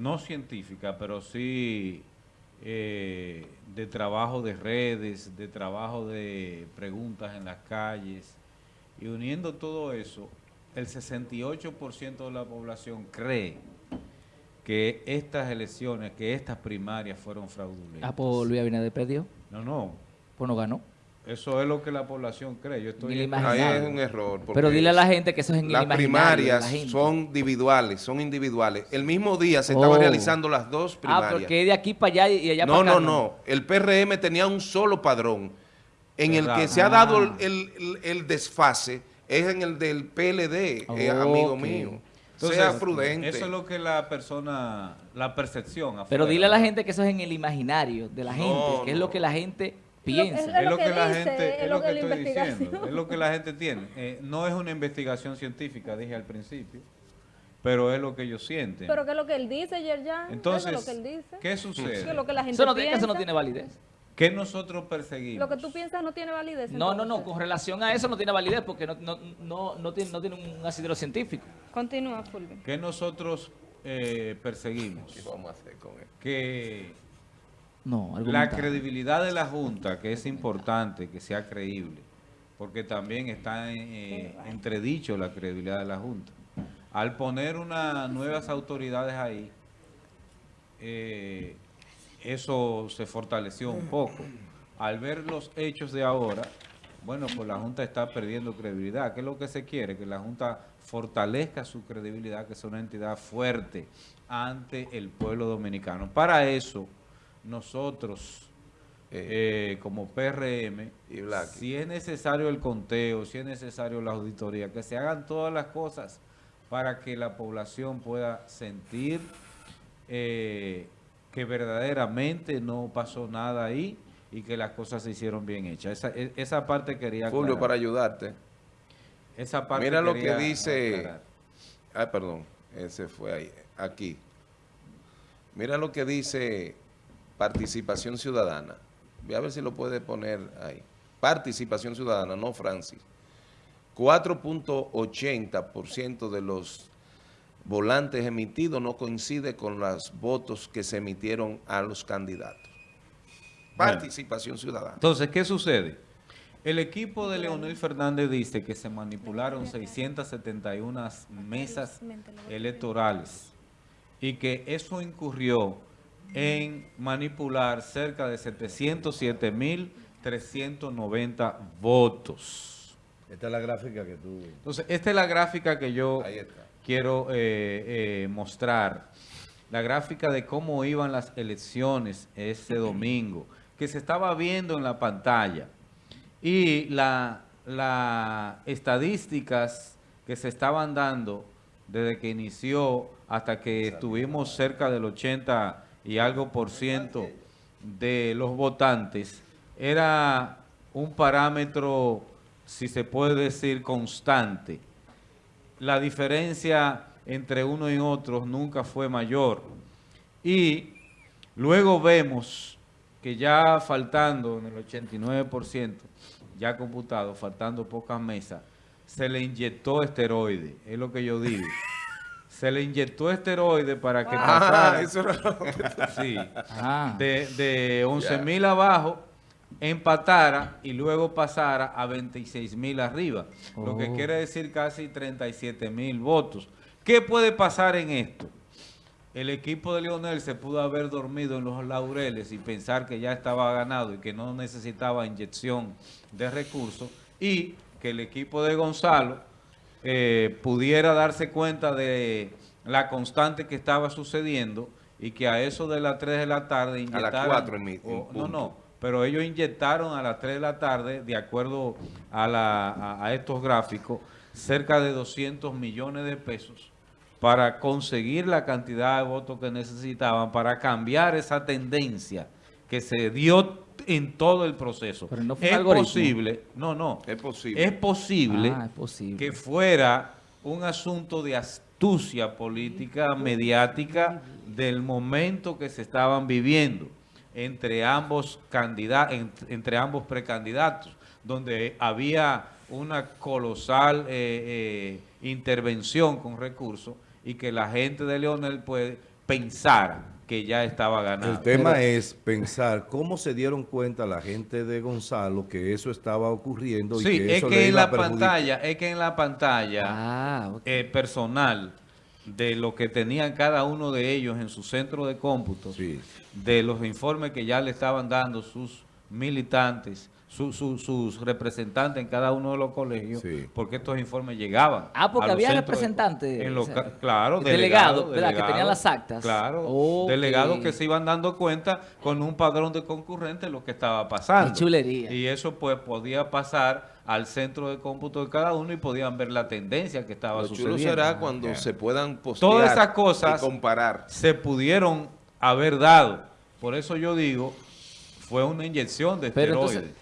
no científica, pero sí eh, de trabajo de redes, de trabajo de preguntas en las calles, y uniendo todo eso, el 68% de la población cree que estas elecciones, que estas primarias fueron fraudulentas. Ah, pues Luis Abinader perdió. No, no. Pues no ganó. Eso es lo que la población cree. Yo estoy la Ahí es un error. porque Pero dile a la gente que eso es en el Las la primarias gente. son individuales, son individuales. El mismo día se estaban Oh. realizando las dos Ah, primarias. porque es de aquí para allá y allá no, para acá. no, no. El PRM tenía un solo padrón. En el que se ha dado Ah. el, el- el desfase es en el del PLD, eh, amigo mío. Entonces, sea prudente. Eso es lo que la persona, la percepción. Pero dile a la gente que eso es en el imaginario de la No, gente, que es lo no. que la gente piensa. Es lo que, que la gente, es lo que que estoy diciendo, es lo que la gente tiene. Eh, no es una investigación científica, dije al principio, pero es lo que ellos sienten. Pero ¿qué es lo que él dice, Yerjan? Entonces, Eso es lo que él dice. ¿qué sucede? es lo que la gente Eso no, tiene- eso no tiene validez. ¿Qué nosotros perseguimos? Lo que tú piensas no tiene validez. No, no, no, con relación a eso no tiene validez porque no, no, no, no tiene, no tiene un asidero científico. Continúa, Fulvio. ¿Qué nosotros eh, perseguimos? ¿Qué vamos a hacer con él? Que No, la credibilidad de la Junta, que es importante que sea creíble, porque también está en, eh, entredicho la credibilidad de la Junta. Al poner unas nuevas autoridades ahí, eh, eso se fortaleció un poco. Al ver los hechos de ahora, bueno, pues la Junta está perdiendo credibilidad. ¿Qué es lo que se quiere? Que la Junta fortalezca su credibilidad, que sea una entidad fuerte ante el pueblo dominicano. Para eso, nosotros, eh, como PRM, Y si es necesario el conteo, si es necesario la auditoría, que se hagan todas las cosas para que la población pueda sentir eh, que verdaderamente no pasó nada ahí y que las cosas se hicieron bien hechas. Esa, e- esa parte quería Julio, aclarar. para ayudarte. Esa parte Mira lo que dice... aclarar. Ay, perdón, ese fue ahí, aquí. Mira lo que dice participación ciudadana. Voy a ver si lo puede poner ahí. Participación ciudadana, no Francis. 4.80% de los volantes emitidos no coincide con los votos que se emitieron a los candidatos. Participación ciudadana. Entonces, ¿qué sucede? El equipo de Leonel Fernández dice que se manipularon 671 mesas electorales y que eso incurrió en manipular cerca de 707.390 votos. Esta es la gráfica que tú... Entonces, esta es la gráfica que yo quiero eh, eh, mostrar. La gráfica de cómo iban las elecciones ese domingo, que se estaba viendo en la pantalla. Y la, las estadísticas que se estaban dando desde que inició hasta que estuvimos cerca del 80 y algo por ciento de los votantes, era un parámetro, si se puede decir, constante la diferencia entre uno y otro nunca fue mayor. Y luego vemos que ya faltando en el 89%, ya computado, faltando pocas mesas, se le inyectó esteroide, es lo que yo digo. Se le inyectó esteroide para que Ah, pasara, eso era lo que- sí, Ah, de, de 11 mil abajo, empatara y luego pasara a 26 mil arriba. Lo que Oh. quiere decir casi 37 mil votos. ¿Qué puede pasar en esto? El equipo de Leonel se pudo haber dormido en los laureles y pensar que ya estaba ganado y que no necesitaba inyección de recursos y que el equipo de Gonzalo eh, pudiera darse cuenta de la constante que estaba sucediendo y que a eso de las 3 de la tarde A las inyectaran... 4 en mi- en o- no, no, pero ellos inyectaron a las 3 de la tarde, de acuerdo a, la- a- a estos gráficos, cerca de 200 millones de pesos para conseguir la cantidad de votos que necesitaban para cambiar esa tendencia que se dio en todo el proceso. Pero no fue es algoritmo. posible, no, no, Es posible. es posible Ah, es posible. que fuera un asunto de astucia política, mediática, del momento que se estaban viviendo entre ambos candidatos, entre ambos precandidatos, donde había una colosal eh, eh, intervención con recursos y que la gente de Leonel pues pensara que ya estaba ganado. El tema es pensar cómo se dieron cuenta la gente de Gonzalo que eso estaba ocurriendo y Sí, que es eso que le en iba la pantalla, es que en la pantalla Ah, eh, personal de lo que tenían cada uno de ellos en su centro de cómputo, Sí. de los informes que ya le estaban dando sus militantes, su- su- sus representantes en cada uno de los colegios, Sí. porque estos informes llegaban. Ah, porque había de- representantes, en los o ca- sea, claro, delegados, delegados, ¿verdad? Que tenían las actas. Claro, delegados que se iban dando cuenta con un padrón de concurrentes lo que estaba pasando. Qué chulería. Y eso pues podía pasar al centro de cómputo de cada uno y podían ver la tendencia que estaba Lo chulo sucediendo. será cuando se puedan postear Todas esas cosas y comparar. se pudieron haber dado. Por eso yo digo, fue una inyección de Pero esteroides. entonces,